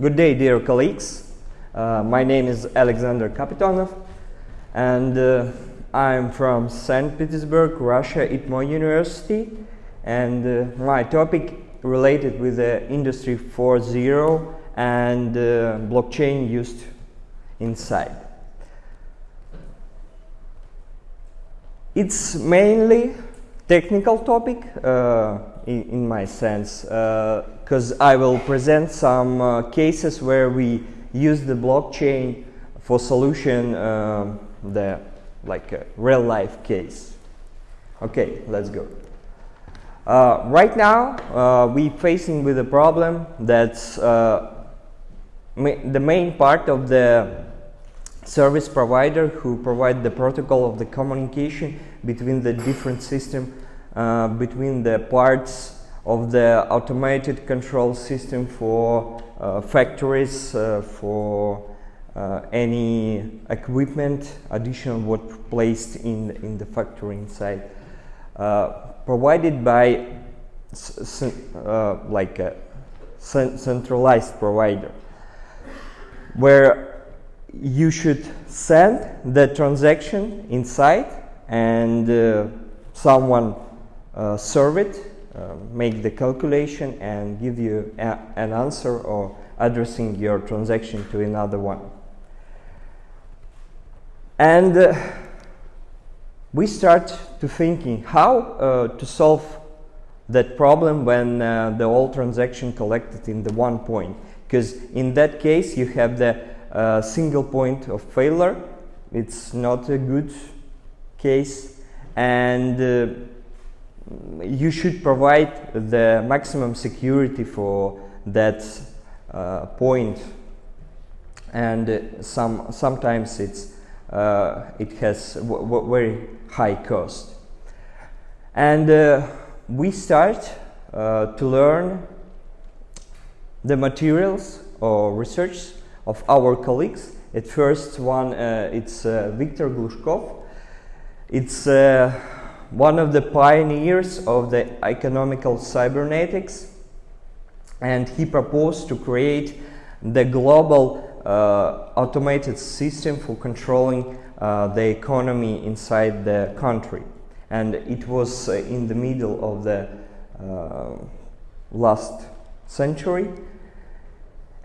Good day, dear colleagues. Uh, my name is Alexander Kapitonov, and uh, I'm from St. Petersburg, Russia, ITMO University, and uh, my topic related with the Industry 4.0 and uh, blockchain used inside. It's mainly technical topic uh, in, in, my sense because uh, I will present some uh, cases where we use the blockchain for solution um, the like a real life case. Okay, let's go. Uh, right now, uh, we facing with a problem that uh, ma the main part of the service provider who provide the protocol of the communication between the different system, uh, between the parts of the automated control system for uh, factories, uh, for uh, any equipment additional what placed in, in the factory inside, provided by like a centralized provider, where you should send the transaction inside and uh, someone serve it, uh, make the calculation and give you a, an answer or addressing your transaction to another one. And uh, we start to thinking how uh, to solve that problem when uh, the all transaction collected in the one point because in that case you have the a single point of failure. It's not a good case and uh, you should provide the maximum security for that uh, point and some sometimes it's uh, it has very high cost and uh, we start uh, to learn the materials or research of our colleagues. At first one, uh, it's uh, Viktor Glushkov. It's uh, one of the pioneers of the economical cybernetics and he proposed to create the global uh, automated system for controlling uh, the economy inside the country. And it was uh, in the middle of the last century.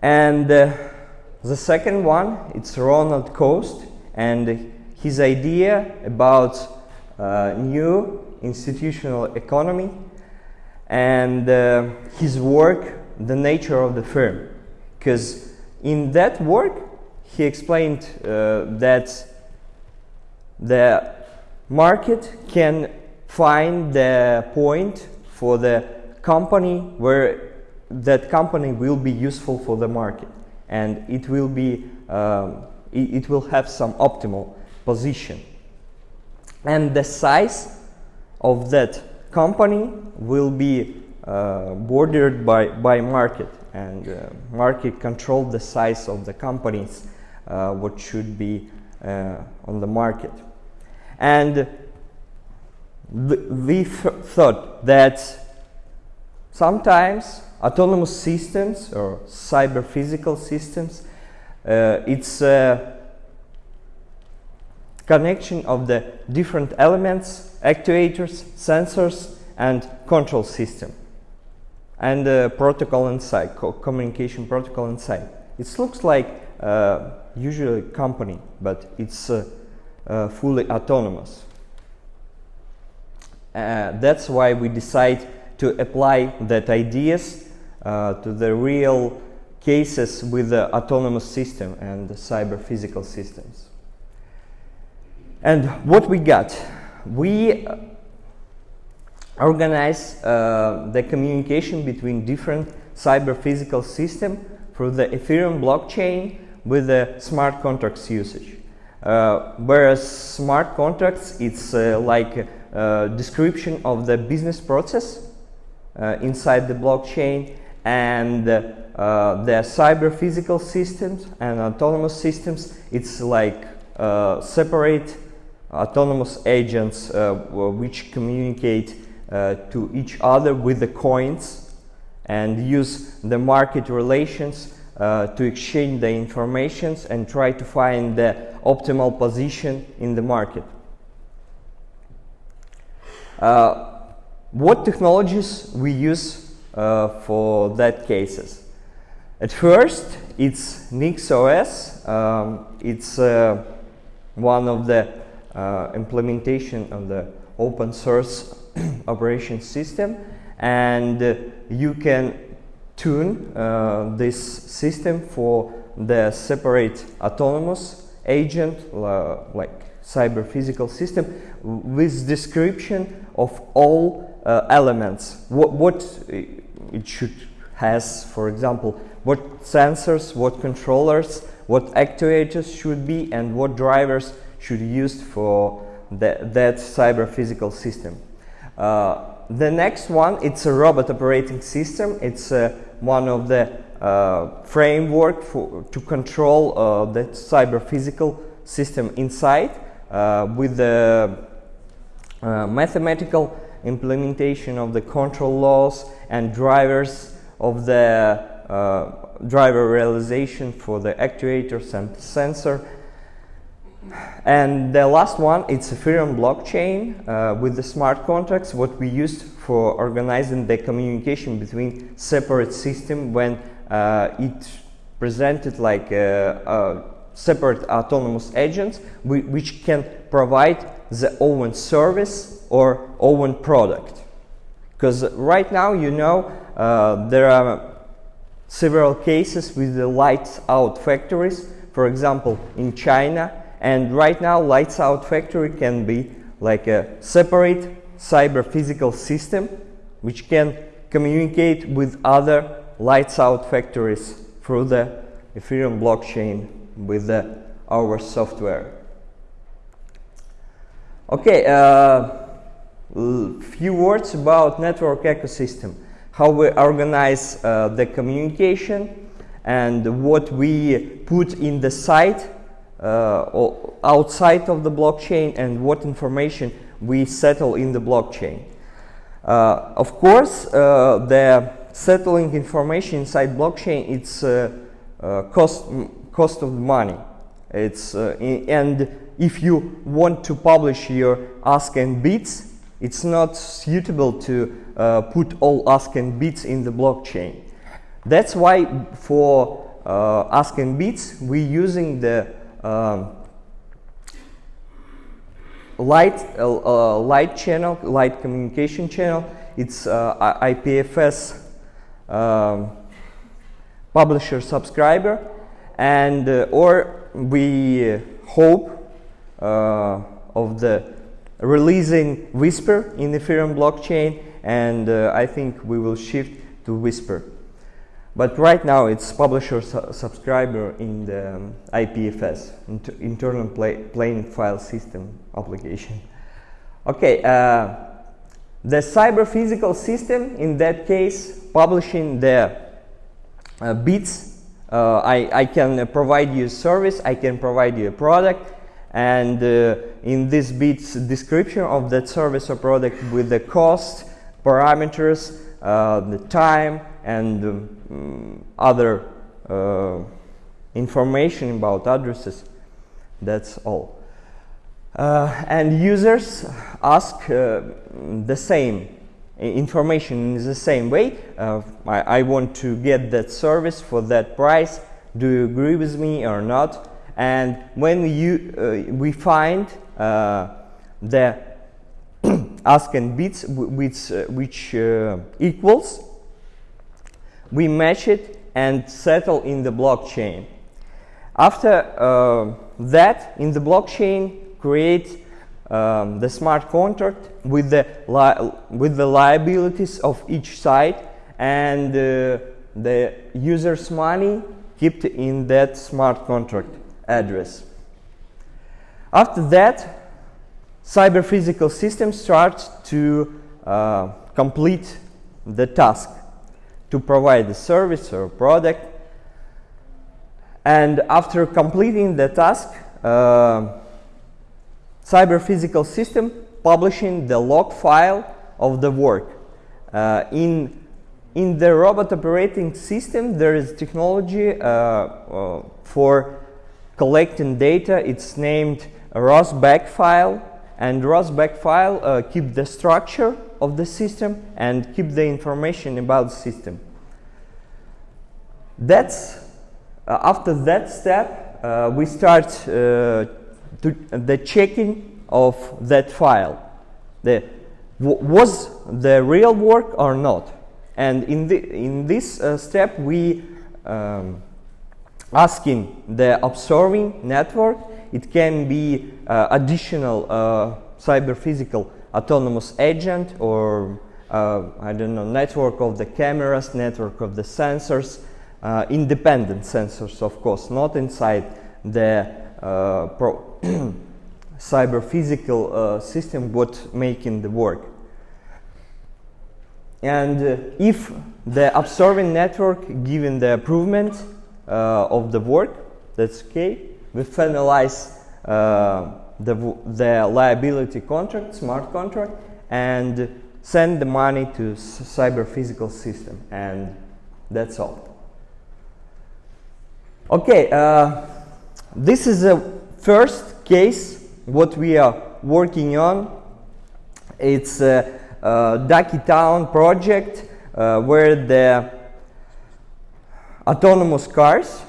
And the second one, it's Ronald Coase and his idea about uh, new institutional economy and uh, his work, the nature of the firm. Because in that work, he explained uh, that the market can find the point for the company where that company will be useful for the market and it will be um, it, it, will have some optimal position and the size of that company will be uh, bordered by by market. And uh, market control the size of the companies uh, what should be uh, on the market. And we thought that sometimes autonomous systems or cyber physical systems uh, it's a connection of the different elements actuators sensors and control system. And the protocol inside co communication protocol inside it looks like uh, usually company but it's uh, uh, fully autonomous. Uh, that's why we decide to apply that ideas uh, to the real cases with the autonomous system and cyber physical systems. And what we got? We uh, organize uh, the communication between different cyber physical system through the Ethereum blockchain with the smart contracts usage. Uh, whereas smart contracts, it's uh, like a description of the business process uh, inside the blockchain and uh, the cyber physical systems and autonomous systems it's like uh, separate autonomous agents uh, which communicate uh, to each other with the coins and use the market relations uh, to exchange the informations and try to find the optimal position in the market. Uh, what technologies we use uh, for that cases? At first, it's NixOS. Um, it's uh, one of the implementation of the open source operation system, and uh, you can tune uh, this system for the separate autonomous agent, like cyber physical system, with description of all uh, elements. What, what it should has, for example, what sensors, what controllers, what actuators should be, and what drivers should be used for the, that cyber physical system. Uh, the next one, it's a robot operating system. It's uh, one of the uh, framework for, to control uh, the cyber physical system inside uh, with the uh, mathematical implementation of the control laws and drivers of the uh, driver realization for the actuators and sensor. And the last one, it's Ethereum blockchain uh, with the smart contracts, what we used for organizing the communication between separate system when uh, it presented like a, a separate autonomous agents which can provide the own service or own product. Because right now, you know, uh, there are several cases with the lights out factories, for example, in China. And right now, lights out factory can be like a separate cyber physical system which can communicate with other lights out factories through the Ethereum blockchain with the, our software. Okay, uh, few words about network ecosystem how we organize uh, the communication and what we put in the site outside of the blockchain and what information we settle in the blockchain. Uh, of course, uh, the settling information inside blockchain it's uh, uh, cost cost of money. It's and if you want to publish your ask and bits, it's not suitable to uh, put all ask and bits in the blockchain. That's why for uh, ask and bits we're using the um, light uh, uh, light channel, light communication channel. It's uh, IPFS um, publisher subscriber, and uh, or we hope of the releasing Whisper in Ethereum blockchain and uh, I think we will shift to Whisper. But right now it's publisher su subscriber in the um, IPFS, inter internal plain file system application. Okay, uh, the cyber physical system in that case publishing the uh, bits uh, I, I, can provide you a service, I can provide you a product and uh, in this bits description of that service or product with the cost, parameters, uh, the time and um, other uh, information about addresses. That's all. Uh, and users ask uh, the same information in the same way. Uh, I, I, want to get that service for that price. Do you agree with me or not? And when you, uh, we find uh, the ask and bits which, which equals, we match it and settle in the blockchain. After uh, that, in the blockchain, create um, the smart contract with the, with the liabilities of each side and uh, the user's money kept in that smart contract address. After that, cyber physical system starts to uh, complete the task to provide the service or product. And after completing the task, uh, cyber physical system publishing the log file of the work. Uh, in in the robot operating system, there is technology uh, uh, for collecting data. It's named ROS-bag file, and ROS-bag file uh, keep the structure of the system and keep the information about the system. That's uh, after that step, uh, we start uh, the checking of that file. The, was the real work or not? And in, the, in this uh, step, we um, asking the observing network. It can be uh, additional uh, cyber physical autonomous agent or uh, I don't know network of the cameras, network of the sensors, uh, independent sensors, of course, not inside the uh, cyber physical uh, system what making the work. And uh, if the observing network given the improvement uh, of the work, that's okay. We finalize the, the liability contract, smart contract, and send the money to cyber physical system, and that's all. Okay, uh, this is a first case what we are working on. It's a, a Duckietown project uh, where the autonomous cars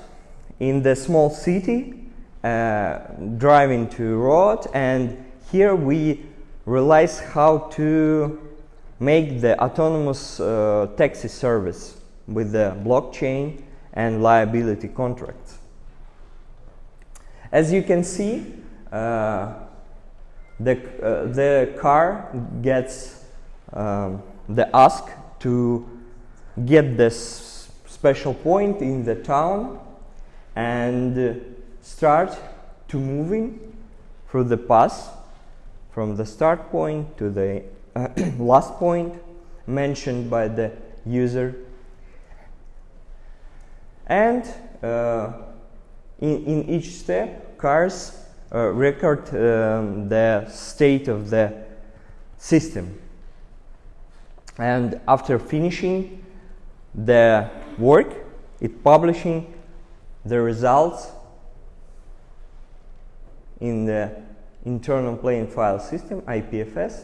in the small city driving to road and here we realize how to make the autonomous uh, taxi service with the blockchain and liability contracts. As you can see, uh, the, uh, the car gets um, the ask to get this special point in the town and start to moving through the path from the start point to the uh, last point mentioned by the user and uh, in, in each step cars uh, record um, the state of the system. And after finishing the work, it publishing the results in the internal plane file system, IPFS.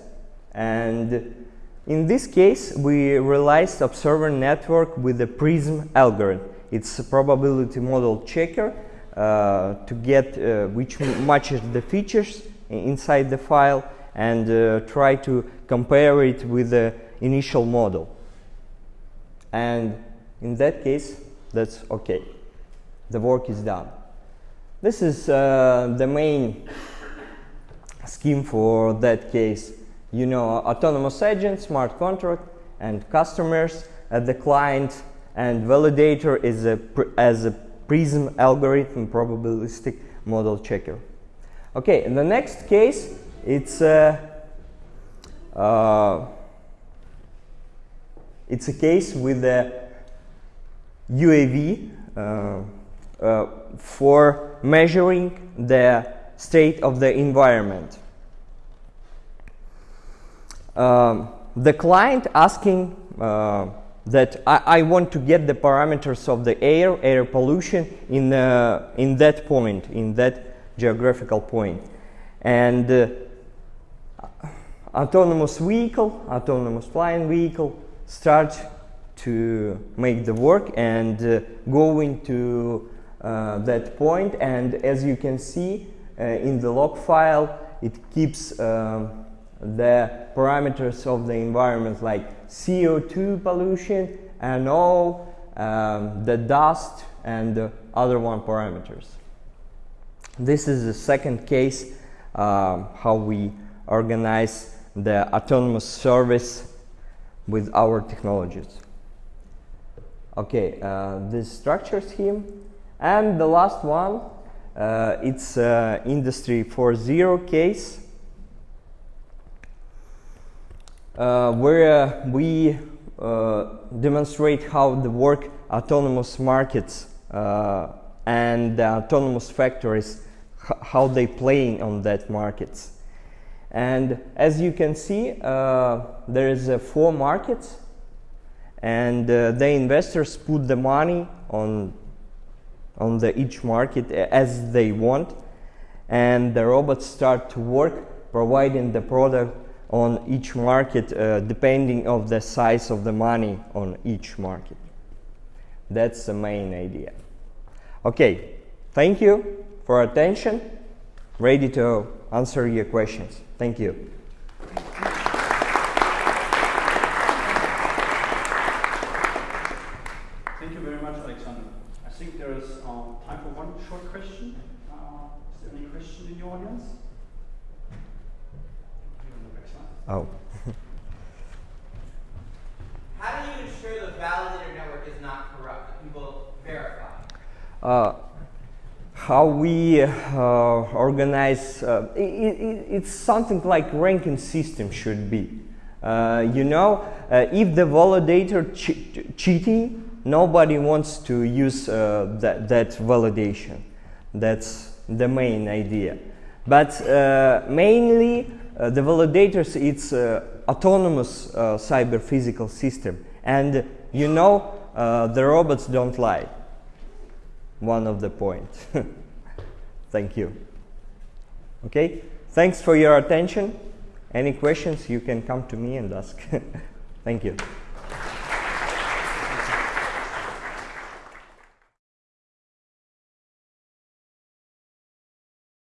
And in this case, we realized observer network with the PRISM algorithm. It's a probability model checker uh, to get uh, which matches the features inside the file and uh, try to compare it with the initial model. And in that case, that's okay. The work is done. This is uh, the main scheme for that case. You know, autonomous agent, smart contract, and customers at the client, and validator is a as a PRISM algorithm probabilistic model checker. Okay, in the next case, it's a, uh, it's a case with a UAV uh, uh, for measuring the state of the environment. Um, the client asking uh, that I, I, want to get the parameters of the air, air pollution in, uh, in that point, in that geographical point. And uh, autonomous vehicle, autonomous flying vehicle start to make the work and uh, going to uh, that. And as you can see uh, in the log file, it keeps um, the parameters of the environment like CO2 pollution and all um, the dust and the other one parameters. This is the second case um, how we organize the autonomous service with our technologies. Okay, uh, this structure scheme. And the last one, uh, it's uh, Industry 4.0 case. Uh, where we uh, demonstrate how the work autonomous markets uh, and autonomous factories how they play on that markets. And as you can see, uh, there is uh, four markets, and uh, the investors put the money on on the each market as they want and the robots start to work providing the product on each market uh, depending of the size of the money on each market. That's the main idea. Okay thank you for attention. Ready to answer your questions. Thank you Thank you very much, Alexander. I think there is uh, time for one short question. Uh, is there any question in the audience? Here on the back side. oh How do you ensure the validator network is not corrupt? that People verify. uh, how we uh, organize uh, i i it's something like ranking system should be uh, you know uh, if the validator che- cheating nobody wants to use uh, that, that validation that's the main idea but uh, mainly uh, the validators it's uh, autonomous uh, cyber physical system and you know uh, the robots don't lie one of the points. Thank you. Okay, thanks for your attention. Any questions, you can come to me and ask. Thank you.